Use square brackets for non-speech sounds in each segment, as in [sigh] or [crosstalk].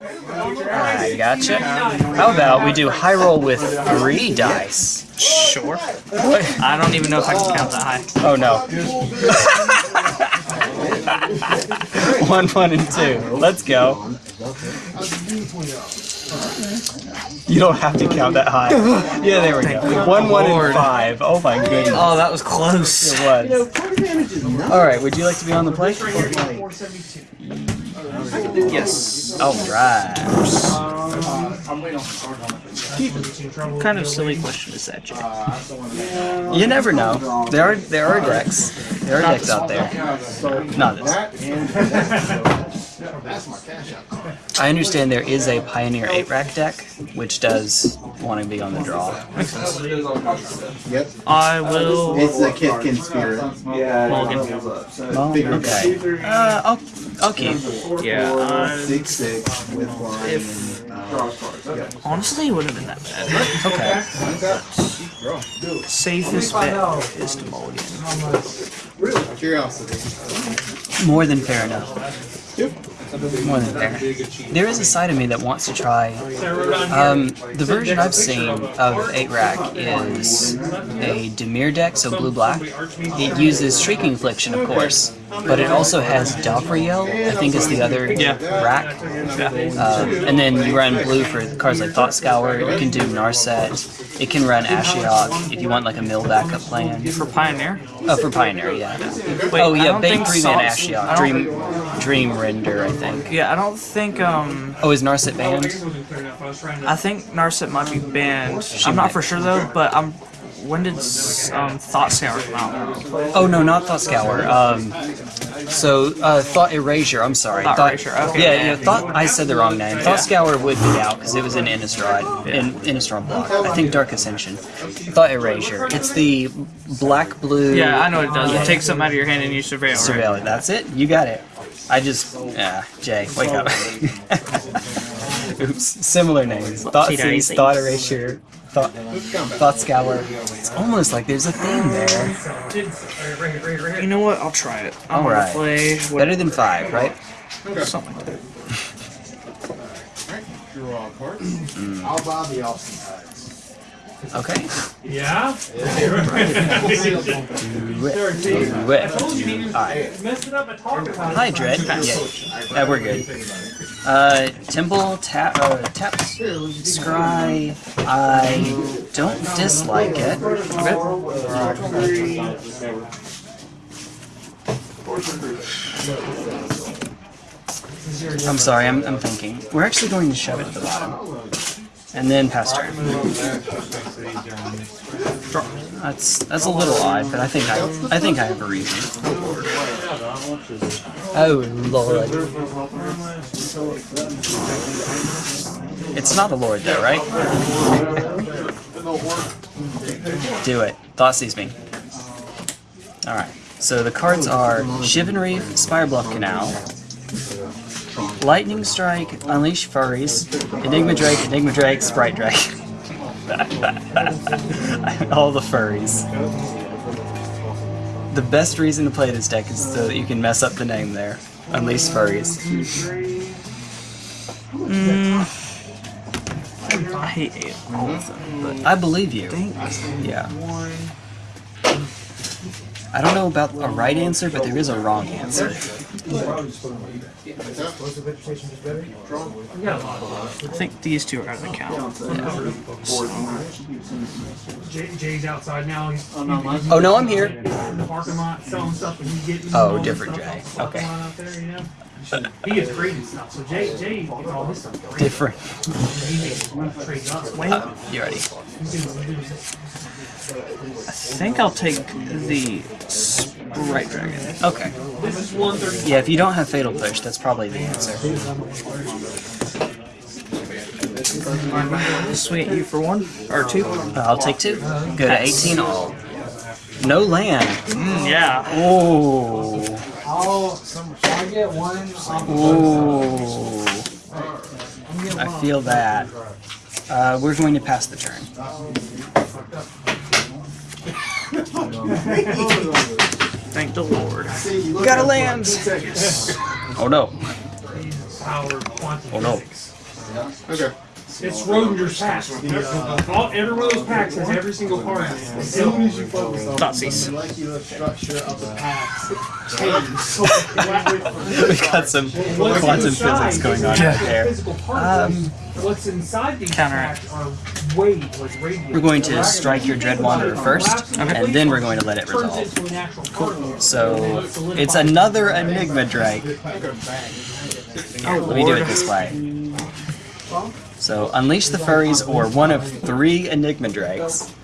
I gotcha. How about we do high roll with three dice? Sure. What? I don't even know if I can count that high. Oh no. [laughs] one, one, and two. Let's go. You don't have to count that high. Yeah, there we go. One, one, and Lord. five. Oh my goodness. Oh, that was close. It was. Alright, would you like to be on the play? Yes. Alright. What kind of silly question is that, Jay? You never know. There are there are decks. There are decks out there. Not this. I understand there is a Pioneer 8 rack deck, which does want to be on the draw. Yep. I will. It's the Kithkin spirit. Mulligan. Oh, okay. Uh, I'll, I'll keep. Yeah. Uh, Six six with line. If- yeah. honestly, it wouldn't have been that bad. Okay. Safest bet is to mulligan. Curiosity. More than fair enough. More than fair. There is a side of me that wants to try. Um, the version I've seen of 8 rack is a Dimir deck, so blue black. It uses Shrieking Affliction, of course, but it also has Davriel, I think is the other Yeah. rack. Uh, and then you run blue for cards like Thought Scour. You can do Narset. It can run Ashiok if you want like a mill backup plan. For Pioneer? Oh, for Pioneer, yeah. Wait, oh yeah, Bane three man Salt- I Ashiok, Dream, Dream Render, I think. Yeah, I don't think, um. Oh, is Narset banned? I think Narset might be banned. I'm not for sure though, but I'm. When did um, Thought Scour come out? Oh no, not Thought Scour. Um, so uh, Thought Erasure. I'm sorry. Thought Erasure, okay. Yeah, yeah. Thought I said the wrong name. Thought Scour would be out because it was in Innistrad. In Innistrad block. I think Dark Ascension. Thought Erasure. It's the black blue. Yeah, I know what it does. It takes something out of your hand and you surveil. Right? Surveil it. That's it. You got it. I just yeah. Jay, wake up. [laughs] Oops. Similar names. Thought Cheetah Seize, Thought Erasure. Thought, thought Scour. It's almost like there's a theme there. You know what? I'll try it. I'm All play Better than five, right? something like that. Draw all cards. I'll buy the Austin tides. Okay. Yeah? Do it. Do it. Alright. Messed it up and talked about Hi, Dread. Yeah. yeah, we're good. Uh, Temple, tap, uh, tap, scry. I don't dislike it. Okay. I'm sorry, I'm, I'm thinking. We're actually going to shove it at the bottom. And then pass turn. That's that's a little odd, but I think I I think I have a reason. Oh lord. It's not a lord though, right? [laughs] Do it. Thought sees me. Alright. So the cards are Shivan Reef, Spirebluff Canal, Lightning Strike, Unleash Furries, Enigma Drake, Enigma Drake, Sprite Drake. [laughs] All the furries. The best reason to play this deck is so that you can mess up the name there. Unleash Furries. Mm. I hate eight, all of them, but I believe you. Yeah. I don't know about a right answer, but there is a wrong answer. I think these two are out of the count. Jay, Jay's outside now. He's, he's Oh no, I'm here. in the parking lot selling stuff and he's getting Oh, different Jay. Okay. parking lot out there, you know? He gets graded stuff. So Jay, Jay gets all his stuff. Different. He makes trades up. Wait, Uh, you ready? He's doing- he's doing- I think I'll take the Sprite Dragon. Okay. This is 130. Yeah, if you don't have Fatal Push, that's probably the answer. At you for one or two. Uh, I'll take two. Go to 18 all. No land. Mm, yeah. Oh. I get one? Ooh. I feel that. Uh, we're going to pass the turn. Thank the Lord. Got a land! Oh no. Oh, no. Okay. It's Schrodinger's packs. All, every one of those packs has every single card. in it. As soon as you focus on Thoughtseize. the molecular structure of the packs, [laughs] We've got some What's quantum inside physics going on is right there. Physical particles. Um, What's inside these Counteract. packs are waves, like radiant. We're going to strike your Dread Wanderer first, and then we're going to let it resolve. into a natural particle. So it's another Enigma Drake. Let me do it this way. So unleash the furries or one of three Enigma Drakes.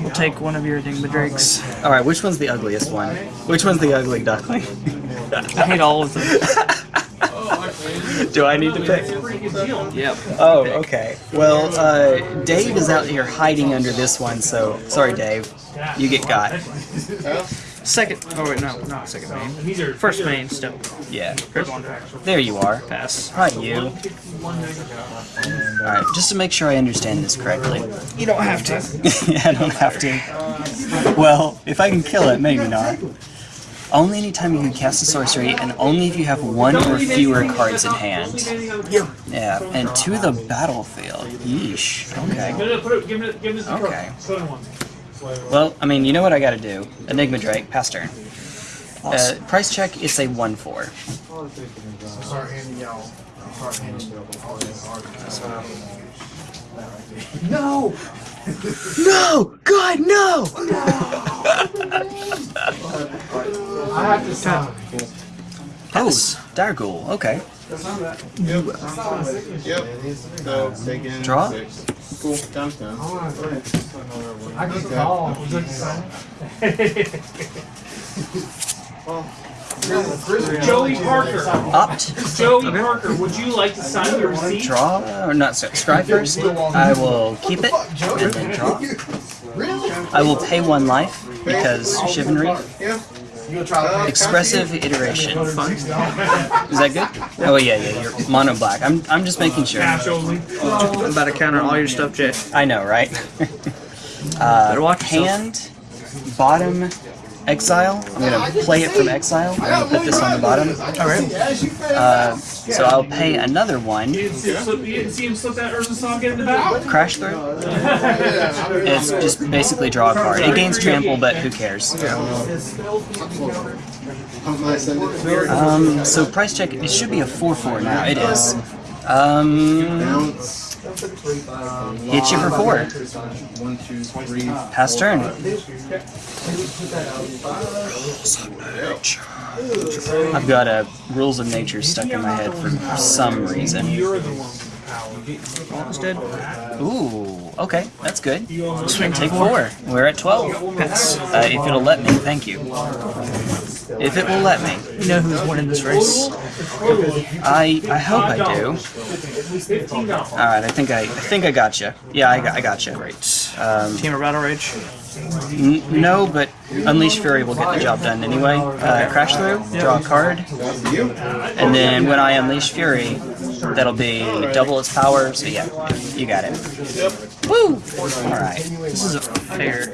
We'll take one of your Enigma Drakes. Alright, which one's the ugliest one? Which one's the ugly duckling? I hate all of them. Do I need to pick? Yep. Oh, okay. Well, uh, Dave is out here hiding under this one, so sorry, Dave. You get got. Second. Oh wait, no, not second main. And these are First main still. Yeah. There you are. Pass. Hi, you. Alright, just to make sure I understand this correctly. You don't have to. [laughs] I don't have to. Well, if I can kill it, maybe not. Only anytime you can cast a sorcery, and only if you have one or fewer cards in hand. Yeah, Yeah, and to the battlefield. Yeesh. Okay. No, no, put it, give it, give it the Okay. Put it one. Well, I mean, you know what I gotta do. Enigma Drake, pass turn. Uh, price check, it's a 1-4. start handing y'all. Start handing y'all all this art. No! No! God, no! [laughs] I have to sign. Oh, Dire Ghoul, okay. Yep. So taking Draw? six. Cool. Times ten. I can call. Was it sign? Joey Parker. Opt. Joey Parker, would you like to sign your receipt? Draw, or not, sorry, scry first. I will keep it, and then draw. I will pay one life, because Chivalry. Yeah. You gonna try to Expressive iteration. Fun. Is that good? Oh yeah, yeah, you're mono black. I'm, I'm just making sure. I'm about to counter all your stuff, Jay. I know, right? [laughs] uh, Better watch yourself. hand, bottom, exile. I'm gonna play it from exile. I'm gonna put this on the bottom. Uh, so I'll pay another one. You didn't see, him slip- you didn't see him slip that Urza song in the back? Crash through. It's just basically draw a card. It gains trample, but who cares? How can I send it to her? Um, so price check. It should be a four-four now. It is. Um, Bounce. hit you for uh, four. One, two, three. Pass turn. I've got a rules of nature stuck in my head for some reason. You're the one with the power. Almost dead. Ooh, okay, that's good. Swing, take four. We're at twelve. Pass. Uh, if it'll let me, thank you. If it will let me, You know who's winning this race. I I hope I do. All right, I think I I think I got you. Yeah, I got I got you. Great. Um, Temur Battle Rage. no, but Unleash Fury will get the job done anyway. Uh, crash through, draw a card, You? and then when I Unleash Fury, that'll be double its power. So yeah, you got it. Woo! All right. This is a fair.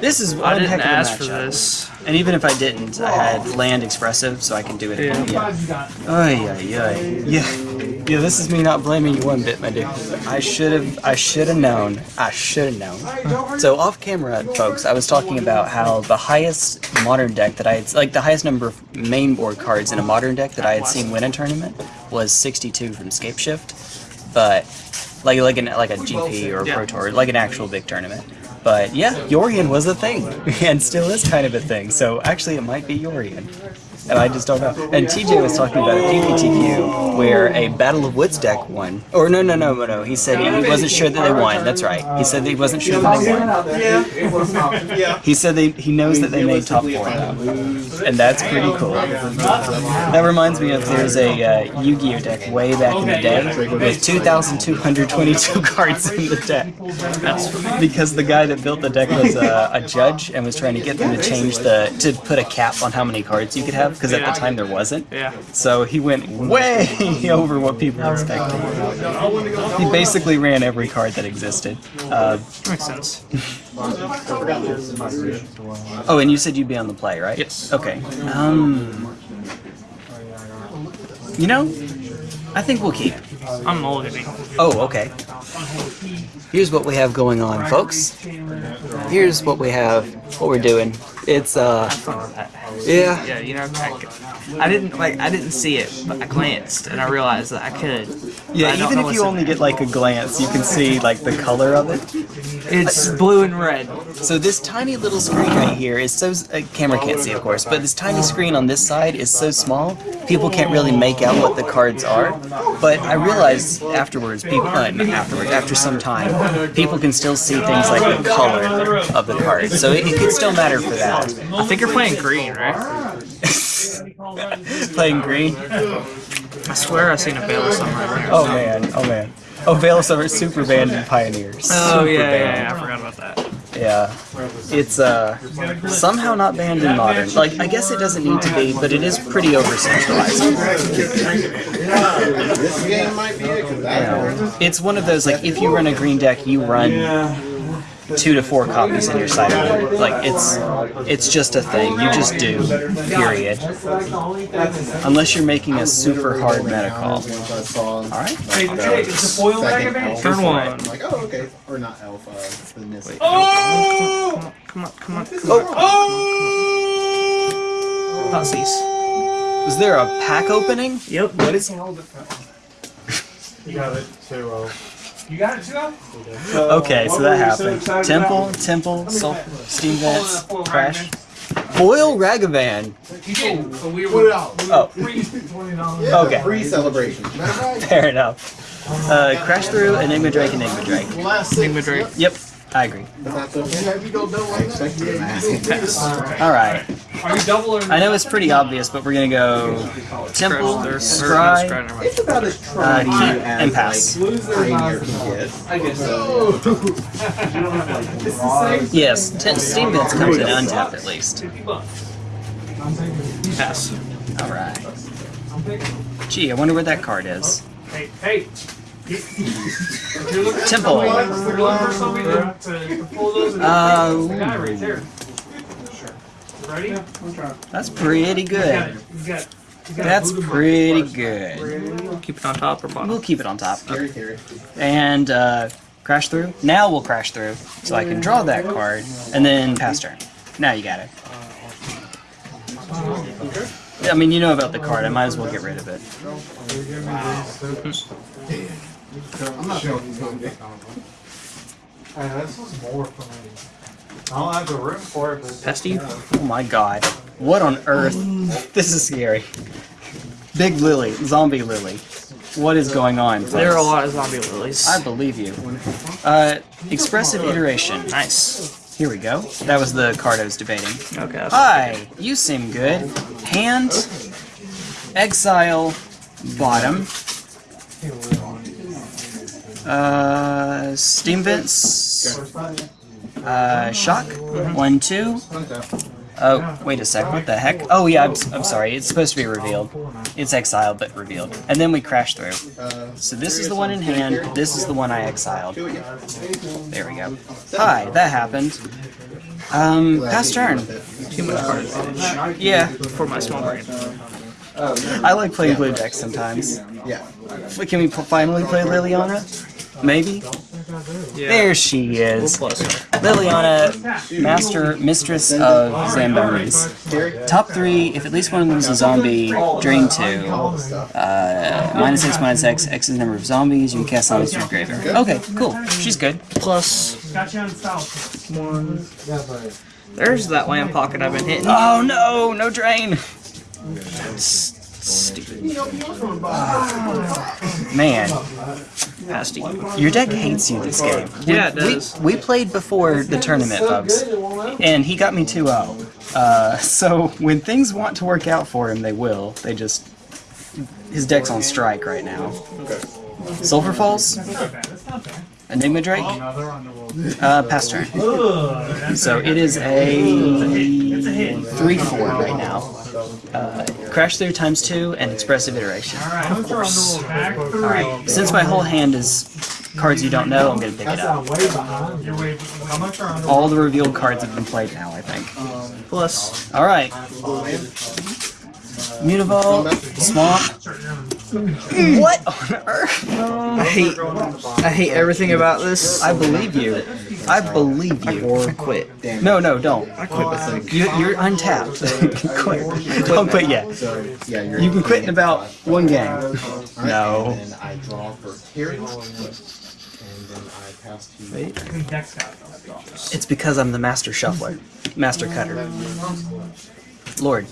This is I one didn't heck of ask for this. And even if I didn't, I had land expressive, so I can do it again. Yeah. Yeah. Ay, ay, ay. Yeah. Yeah, this is me not blaming you one bit, my dude. I should have I should have known. I should have known. So off camera, folks, I was talking about how the highest modern deck that I had like the highest number of main board cards in a modern deck that I had seen win a tournament was 62 from Scapeshift. But like like an like a GP or a Pro Tour, like an actual big tournament. But yeah, Yorion was a thing, [laughs] and still is kind of a thing. So actually, it might be Yorion, and I just don't know. And TJ was talking about a PPTQ where a Battle of Wits deck won, or no, no, no, no, no. He said he wasn't sure that they won. That's right. He said that he wasn't sure that they won. Yeah. He said they, he knows that they made top four now, and that's pretty cool. That reminds me of there's a uh, Yu-Gi-Oh deck way back in the day with 2,222 [laughs] cards in the deck. Because the guy that built the deck was a, a judge and was trying to get them to change the to put a cap on how many cards you could have because at the time there wasn't. Yeah. So he went way [laughs] over what people expected. He basically ran every card that existed. Uh, Makes sense. oh, and you said you'd be on the play, right? Yes. Okay. Um. You know, I think we'll keep. I'm mulliganing. Oh, okay. Here's what we have going on, folks. Here's what we have, what we're doing. It's, uh, yeah. Yeah, you know, I, I didn't like I didn't see it, but I glanced and I realized that I could. Yeah, even if you only get like a glance, you can see like the color of it. It's blue and red. So this tiny little screen right here is so uh, camera can't see, of course, but this tiny screen on this side is so small, people can't really make out what the cards are. But I realized afterwards, people uh, not afterwards, after some time, people can still see things like the color of the cards. So it, it could still matter for that. I think you're playing green, right? [laughs] Playing green. I swear I've seen a Bayless on right there. Oh man, oh man. Oh, Veil Summer Super Band and Pioneers. Oh Super yeah, yeah, yeah, I forgot about that. Yeah. It's uh somehow not banned in modern. Like I guess it doesn't need to be, but it is pretty overcentralized. This game might be it, because that It's one of those like if you run a green deck, you run two to four copies in your sideboard. Like it's it's just a thing. You just do. Period. Unless you're making a super hard meta call. once I saw Alright? It's the foil second Ragavan. elf, Turn one. I'm like, oh, okay. Or not alpha, the Nissa. Oh! Come on, come on, come on. Oh! Not cease. Was there a pack opening? Yep. What is You got it. Two oh. You got it too? Al? Okay, so that happened. Temple, Temple, Sul- Steam Vents, Crash. Foil Ragavan. You did, but we Put were it out. Oh, Twenty dollars. Yeah, Okay. Free celebration. [laughs] fair enough. Uh, Crash through Enigma Drake, Enigma Drake. Last. Enigma Drake. Yep, I agree. But that's okay. And have you go double I like that? expected it, man. Pass. Alright. Are you double or I know it's pretty obvious, but we're gonna go Temple, Scratch. Scry, Scry, never mind. It's about as trying Uh, keep as and pass. like Pioneer can get. I guess so. Yes, t- Steam Vents comes in untapped at least. Pass. Alright. Gee, I wonder where that card is. Hey, hey. If you're looking Temple. if the guy right there. Ready? That's pretty He's got it. good. He's got. he's got That's Voodoo pretty Monk good. Keep it on top or bottom. We'll keep it on top. Carry, carry. And uh, crash through. Now we'll crash through, so I can draw that card, and then pass turn. Now you got it. I mean, you know about the card. I might as well get rid of it. [laughs] I'm not sure he's gonna get on. Hey, this was more for me. I don't have the room for it, but Pass. Oh my god. What on earth? This is scary. Big Lily. Zombie Lily. What is going on? folks? There are a lot of zombie lilies. I believe you. Uh, expressive iteration. Nice. Here we go. That was the card I was debating. Okay. that's- Hi, you seem good. Hand, exile, bottom. Uh, steam vents. Uh, shock. One, two. Oh, wait a sec. What the heck? Oh yeah, I'm, I'm sorry. It's supposed to be revealed. It's exiled, but revealed. And then we crash through. Uh, So this is the one in hand. This is the one I exiled. do it again. There we go. Hi, that happened. Um, Glad pass turn. went with it. Too much card advantage Yeah, for my small brain. I like playing blue decks sometimes. Yeah. F- Can we finally play Liliana? Maybe? There she is. Liliana, master, mistress of Zambonis. Top three, if at least one of them is a zombie, drain two. Uh, minus X, minus X, X is the number of zombies, you can cast zombies from your graveyard. Okay, cool. She's good. Plus one. There's that land pocket I've been hitting. Oh no, no drain! Stupid. Man, you. your deck hates you this game. We- Yeah, it does. We, we played before the tournament, folks, and he got me 2-0. Uh, so when things want to work out for him, they will. They just... His deck's on strike right now. Sulfur Falls? That's not bad. That's not bad. Enigma Drake. Uh, pass turn. So it is a a three four right now. Uh, crash through times two and expressive iteration. Alright, of course. Alright, since my whole hand is cards you don't know, I'm gonna pick it up. not way behind. You're way. How much are underworld? All the revealed cards have been played now, I think. Plus, Alright. Mutavault, Swamp. What on earth? I hate, I hate everything about this. I believe you. I believe you. Or quit. No, no, don't. I quit with. You, you're untapped. [laughs] [laughs] quit. Don't quit yet. Yeah, you're. You can quit in about one game. [laughs] No. And I draw for Terry, and then I pass to you. Wait. I think Dex got it. It's because I'm the master shuffler, master cutter. Lord.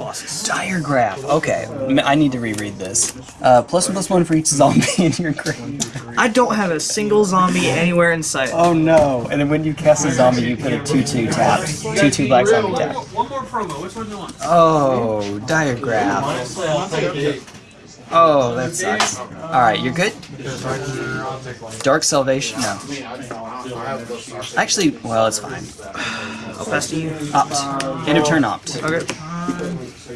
Colossus. Diregraf. Okay, I need to reread this. Uh, plus one plus one for each zombie [laughs] in your grave. I don't have a single zombie anywhere in sight. Oh no! And then when you cast a zombie, you put a two-two tapped, two-two black zombie tapped. One more promo. Which one do you want? Oh, Diregraf. Oh, that sucks. All right, you're good. Dark Salvation. No. Actually, well, it's fine. I'll pass to you. Opt. End of turn opt. Okay.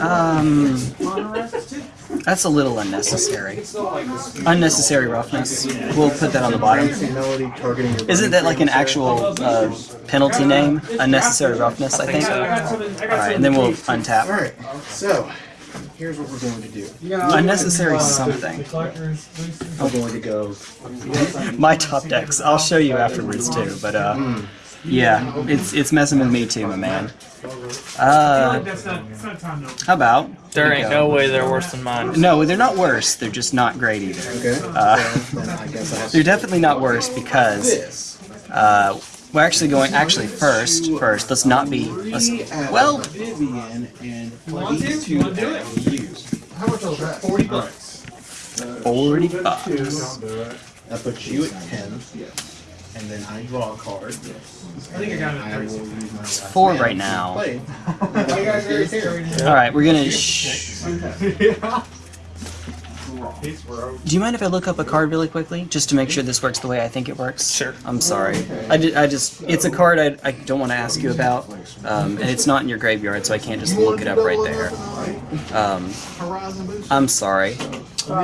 um, that's a little unnecessary. Unnecessary roughness. We'll put that on the bottom. Melody targeting your Isn't that like an actual uh, penalty name? Unnecessary roughness, I think. I got something. I got All right, and then we'll untap. Alright, so here's what we're going to do. Unnecessary something. I'm going to go. My top decks. I'll show you afterwards too. But uh, yeah, it's it's messing with me too, my man. Uh, That's not, it's not time to. how about? There ain't no way they're worse than mine. No, they're not worse. They're just not great either. Okay. Uh, so then I guess I have [laughs] They're definitely not worse because uh, we're actually going. Actually, first, first, let's not be. Let's, well, Vivian and Want to? these You two wanna do it? that we use. How much was that? Forty bucks. forty bucks. Don't do it. That puts you at ten. And then I draw a card. I think I got it I will use my last Four mana right to now. [laughs] play. [laughs] All right, we're gonna. Sh- [laughs] He's. Do you mind if I look up a card really quickly, just to make sure this works the way I think it works? Sure. I'm sorry. I, ju- I just, it's a card I, I don't want to ask you about, um, and it's not in your graveyard, so I can't just look it up right there. Um, I'm sorry.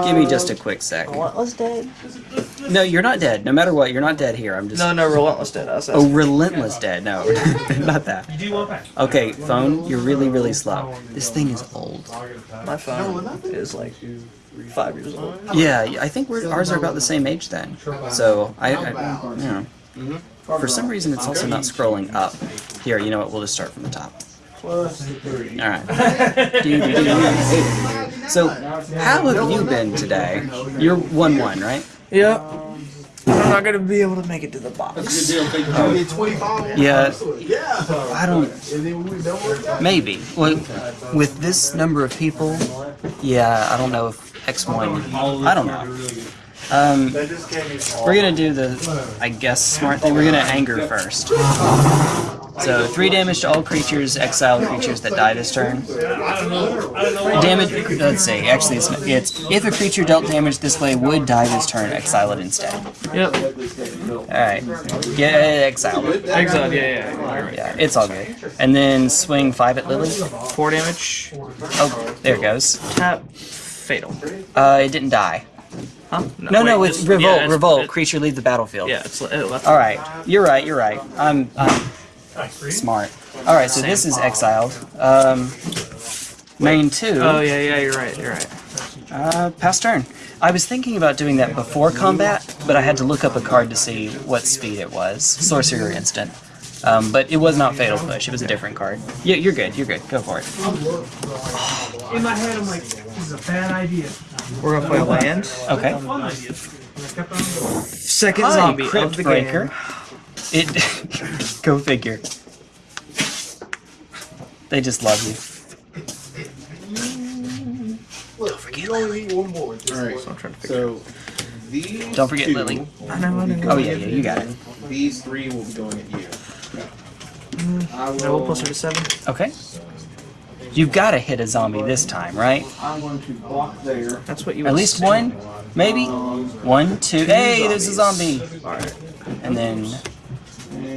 Give me just a quick sec. Relentless dead? No, you're not dead. No matter what, you're not dead here. I'm just. No, no, relentless dead. I was Oh, relentless dead. No, [laughs] [laughs] not that. You do one pack. Okay, phone, you're really, really slow. This thing is old. My phone is like five years old. Yeah, I think we're, ours are about the same age then. So, I, I you know. Mm-hmm. For some reason, it's also not scrolling up. Here, you know what? We'll just start from the top. Alright. So, how have you been today? You're 1 1, right? Yep. I'm not gonna be able to make it to the box. Only 25. Yeah, Yeah. I don't. And then when we done with that, Maybe. Well, with this number of people, yeah, I don't know if X1. I don't know. Um, they just gave me all. we're gonna do the, I guess, smart thing. We're gonna anger first. So, 3 damage to all creatures, exile creatures that die this turn. I don't know. I don't know. why. Damage, let's see, actually, it's, it's if a creature dealt damage this way would die this turn, exile it instead. Yep. Alright, get exiled. Exiled, yeah, yeah, yeah. Right. Yeah, it's all good. And then swing 5 at Lily. Four damage. Oh, there it goes. Tap. Fatal. Uh, it didn't die. Huh? No, no, wait, it's this- revolt, yeah, it's- revolt. it- Creature leave the battlefield. yeah, it's it left. All right, you're right. You're right. I'm, I'm smart. All right, so this is exiled. Um, main two. Oh yeah, yeah, you're right. You're right. Uh, pass turn. I was thinking about doing that before combat, but I had to look up a card to see what speed it was. Sorcerer instant. Um, but it was not Fatal Push. It was a different card. Yeah, you're good. You're good. Go for it. In my head, I'm like, this is a bad idea. We're gonna play a land. Okay. Fun idea. And I kept on going. Second Hi, zombie Crypt of the Breaker. game. It. [laughs] go figure. They just love you. Look, you only need one more. Just Alright, one. I'm trying to figure. so These Don't forget two Lily. I know, I know. Oh yeah, yeah, you got it. These three will be going at you. I No, we'll plus her to seven. Okay. You've got to hit a zombie this time, right? I'm going to block there. That's what you At least assume. one, maybe. Um, one, two. Hey, there's a zombie. Alright. And then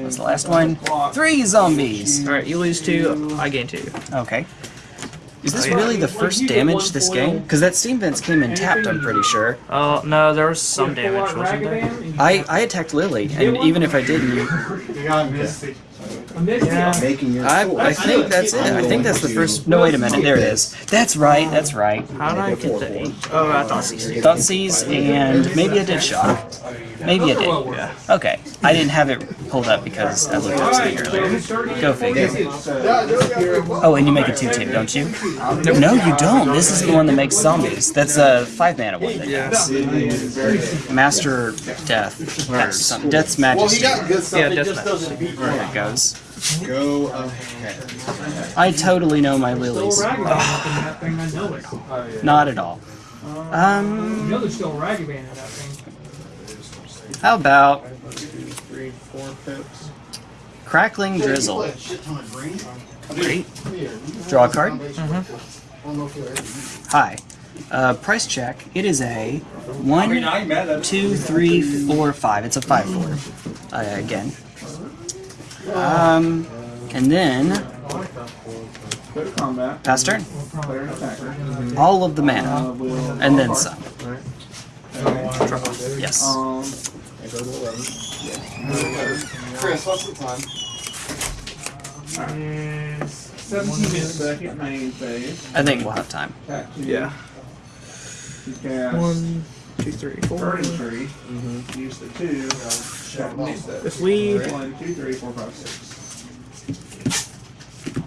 what's the last one? Three zombies. Alright, you lose two, I gain two. Okay. Is this Oh, yeah. really the first damage this game? Because that steam vents came in tapped, I'm pretty sure. Oh, no, there was some damage, wasn't there? I, I attacked Lily, and even if I didn't, You got Misty. Yeah. I. I think that's it. I think that's the first. No, wait a minute. There it is. That's right. That's right. How did I get the eight? Oh, I thought CC. Thought seize and maybe I did shot. Maybe I did. Yeah. Okay. I didn't have it pulled up because I looked up something earlier. Go figure. Oh, and you make a two tip, don't you? No, you don't. This is the one that makes zombies. That's a five mana one that does. Master Death. That's something. Death's Majesty. Yeah, that's not. There it goes. Go ahead. I totally know my lilies. that thing, I know it. Not at all. You Um, know there's still a raggy band in that thing. how about Three, four pips. Crackling Drizzle? Great. Draw a card. Mm-hmm. Hi. Uh, price check. It is a one, two, three, four, five. It's a five four. Uh, again. Um, and then Go pass turn. Player and attacker. All of the mana, and then some. Yes. Um, I go to 11. Chris, what's the time? Is 17 minutes. Second main phase. I think we'll have time. Attack two. Yeah. You cast One, two, three, four. Burning Tree. Use the two. If we One, two, three, four, five, six.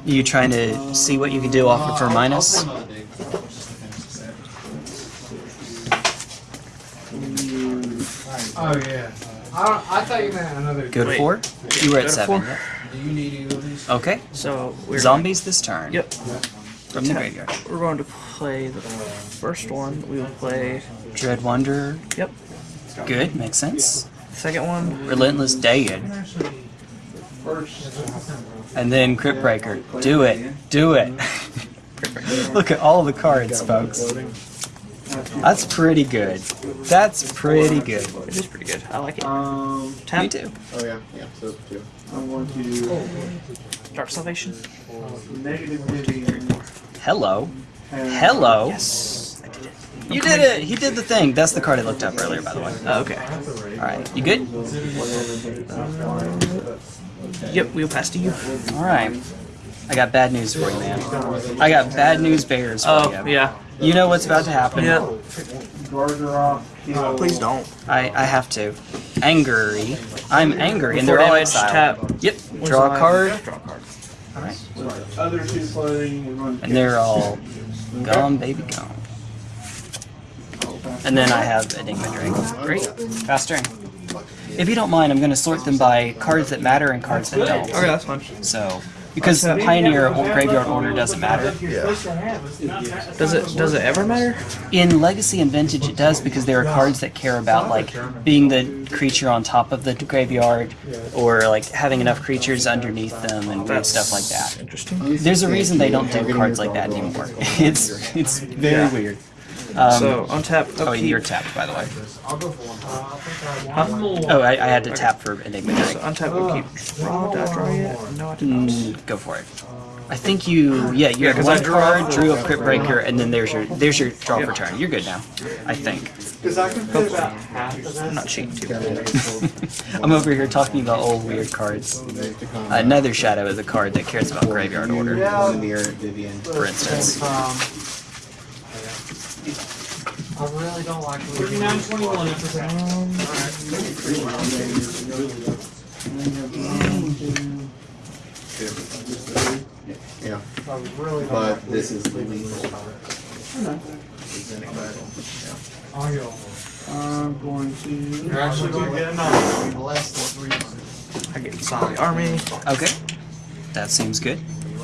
You trying to see what you can do off of her minus? Oh, yeah. I, don't, I thought you meant another. Go to Wait. four. You were Go at to seven. four. Do you need either of these? Okay. So we're Zombies this turn. Yep. From the graveyard. We're going to play the first one. We will play. Dread Wanderer. Yep. Good. Makes sense. Second one. Relentless Dead. And then Crypt Breaker. Do it. Do it. [laughs] Look at all the cards, folks. That's pretty good. That's pretty good. It is pretty good. I like it. Um, Tap. Me too. oh yeah, yeah, so two. I'm going to Dark Salvation. Hello. Hello. Yes. I did it. You did it. He did the thing. That's the card I looked up earlier, by the way. Oh, okay. All right. You good? Yep. We'll pass to you. All right. I got bad news for you, man. I got bad news bears for Oh, you. yeah. You know what's about to happen. Yeah. Garderob, kill. Please don't. I, I have to. Angry. I'm angry, and they're all damage, exiled. tap. Yep. Draw a card, Draw a card. Other two clothing, we're going to and they're all [laughs] gone, baby, gone. And then I have Enigma Drake. Great. Fast turn. If you don't mind, I'm going to sort them by cards that matter and cards that don't. Okay, that's fine. So, because the Pioneer or Graveyard Order doesn't matter. Yeah. Does it does it ever matter? In Legacy and Vintage, it does because there are cards that care about like being the creature on top of the graveyard, or like having enough creatures underneath them and weird stuff like that. Interesting. There's a reason they don't do cards like that anymore. [laughs] It's it's very weird. Um, So untap. oh, upkeep. you're tapped by the way. I'll go for one. One more. Oh, I, I had to tap for Enigma So Drake. untap upkeep. Draw. Did I draw yet? No, I did not. Mm, go for it. I think you, yeah, you Yeah, had 'cause I one drew card, drew a the- Crypt Breaker, and then there's your there's your draw for turn. You're good now, I think. Because I can fit about half of I'm not cheating too bad. [laughs] I'm over here talking about old weird cards. Another Shadow is a card that cares about Graveyard Order, Mirror for instance. Um, I really don't like leaving. 3921 after that. Yeah, I really don't but like this is the lethal. I'll go. I'm going to. You're actually going to get another. Less than three. I get zombie army. Okay, that seems good.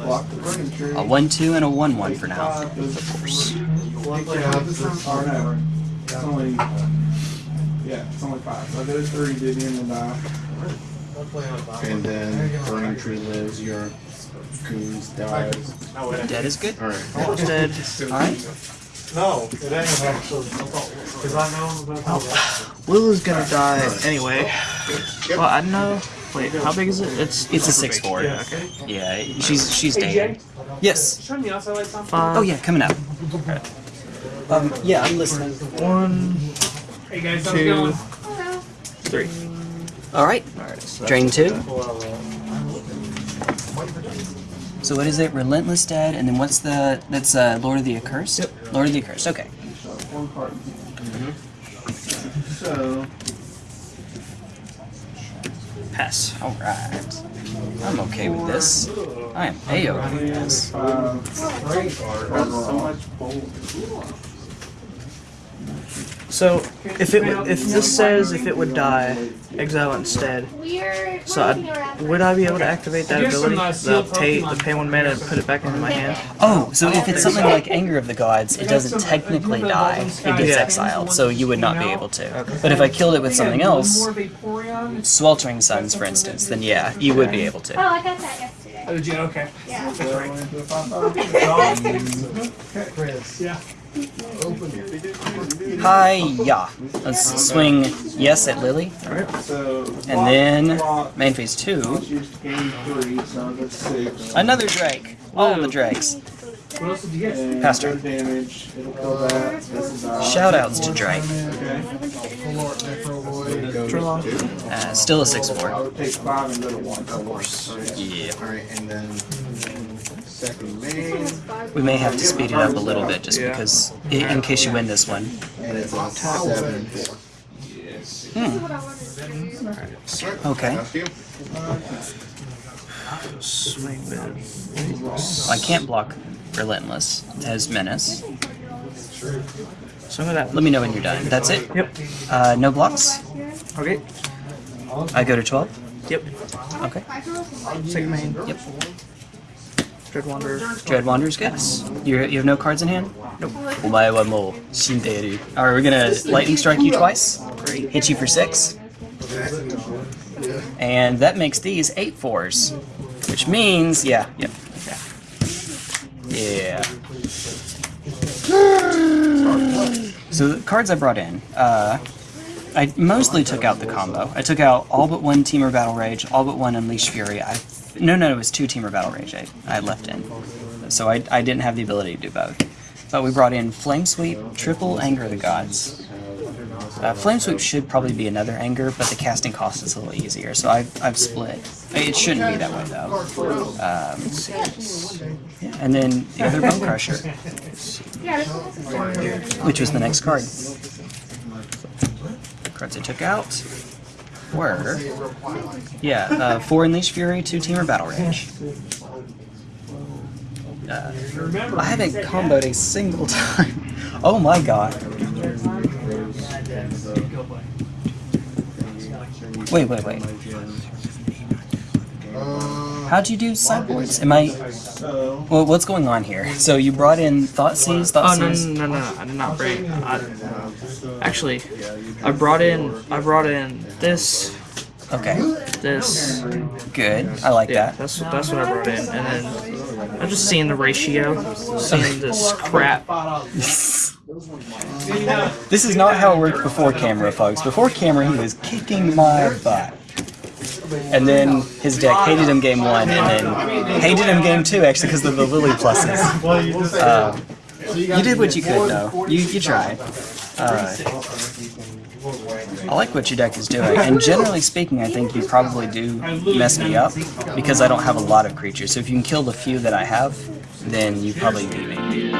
Block the burning tree. A one-two and a one-one for now. Of course. Yeah, this is Or no, it's only Yeah, it's only five. So I did three, did him and die. And then Burning Tree lives, your goons dies. Dead is good. Alright. Almost dead. [laughs] Alright. No, it ain't actually. Cause I know about that. Lulu's gonna die anyway. Well, I know. Wait, how big is it? It's It's a six big. four. Yeah, okay. Yeah, she's she's Hey, dead. Yes. show me outside lights on. Five. Oh yeah, coming up. Um, yeah, I'm listening. One, hey guys, two, three. All right. All right. so Drain two. So what is it? Relentless Dead, and then what's the? That's uh, Lord of the Accursed. Yep. Lord of the Accursed. Okay. One card. So, pass. All right. I'm okay with this. I am a okay with this. So much. So if it if this says if it would die, exile instead. So I, would I be able to activate that ability? uh, The pay the pay one mana and put it back into my hand. Oh, so if it's something like Anger of the Gods, it doesn't technically die. It gets Yeah. exiled, so you would not be able to. But if I killed it with something else, Sweltering Suns, for instance, then yeah, you would be able to. Oh. I got that yesterday. Oh, did you? Okay. Yeah. So, into the five, five. Chris, Yeah. Hi, yeah. Let's swing yes at Lily, and then main phase two. used to gain three, so that's six. Another Drake. All the Drakes. What else did you get? Pastor. no damage. It'll kill that. This is. Shoutouts to Drake. Okay. full art necro boy. Go Draw. to two. Uh, still a six I four. would take five and go to one. Of course. Yeah. Alright, and then second main, We may have to speed it up a little bit just because, i- in case you win this one. and it's a seven and four. Okay. That's you. Swing with. I can't block Relentless. It has Menace. Swing with that. Let me know when you're done. That's it? Yep. Uh, no blocks? Okay. I go to 12? Yep. Okay. Second main. Yep. Dread Wanderer. Dread Wander's good. You you have no cards in hand? Nope. Omae wa mou shinderu. Alright, we're gonna lightning strike you twice. Hit you for six. And that makes these eight fours. Which means, yeah, yep. Yeah. So the cards I brought in, uh, I mostly took out the combo. I took out all but one Temur Battle Rage, all but one Unleash Fury. I no, no, it was two Temur Battle Rage I, I left in. So I, I didn't have the ability to do both. But we brought in Flame Sweep, triple Anger of the Gods. Uh, Flame Sweep should probably be another Anger, but the casting cost is a little easier, so I've, I've split. It shouldn't be that way though. Um, and then the other Bone Crusher, which was the next card. Cards I took out were, yeah, uh, four Unleash Fury, two Temur Battle Rage. Uh, I haven't comboed a single [laughs] time. Oh my god. Wait, wait, wait. How'd you do sideboards? Am I? Well, what's going on here? So you brought in Thought Seize, Oh Thought no Seize. no no no! I did not bring. I, actually, I brought in. I brought in this. Okay, This. good. I like Yeah, that. that's that's what I brought in, and then I'm just seeing the ratio, seeing this crap. [laughs] This is not how it worked before camera, folks. Before camera, he was kicking my butt. And then his deck hated him game one, and then hated him game two, actually, because of the Lily pluses. you Uh, you did what you could, though. You, you tried. Uh, I like what your deck is doing, and generally speaking, I think you probably do mess me up because I don't have a lot of creatures. So if you can kill the few that I have, then you probably beat me.